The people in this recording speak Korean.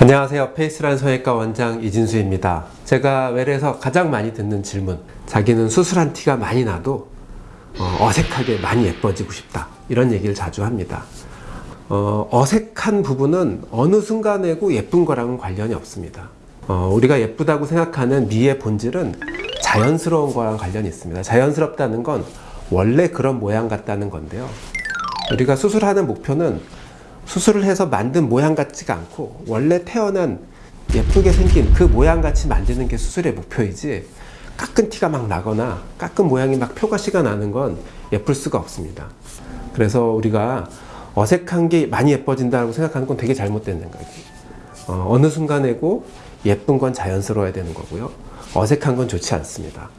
안녕하세요. 페이스란 성형외과 원장 이진수입니다. 제가 외래에서 가장 많이 듣는 질문 자기는 수술한 티가 많이 나도 어, 색하게 많이 예뻐지고 싶다 이런 얘기를 자주 합니다. 어, 어색한 부분은 어느 순간에고 예쁜 거랑은 관련이 없습니다. 어, 우리가 예쁘다고 생각하는 미의 본질은 자연스러운 거랑 관련이 있습니다. 자연스럽다는 건 원래 그런 모양 같다는 건데요. 우리가 수술하는 목표는 수술을 해서 만든 모양 같지가 않고 원래 태어난 예쁘게 생긴 그 모양 같이 만드는 게 수술의 목표이지 깎은 티가 막 나거나 깎은 모양이 막 표가시가 나는 건 예쁠 수가 없습니다. 그래서 우리가 어색한 게 많이 예뻐진다고 생각하는 건 되게 잘못된 생각이에요. 어, 어느 순간에고 예쁜 건 자연스러워야 되는 거고요. 어색한 건 좋지 않습니다.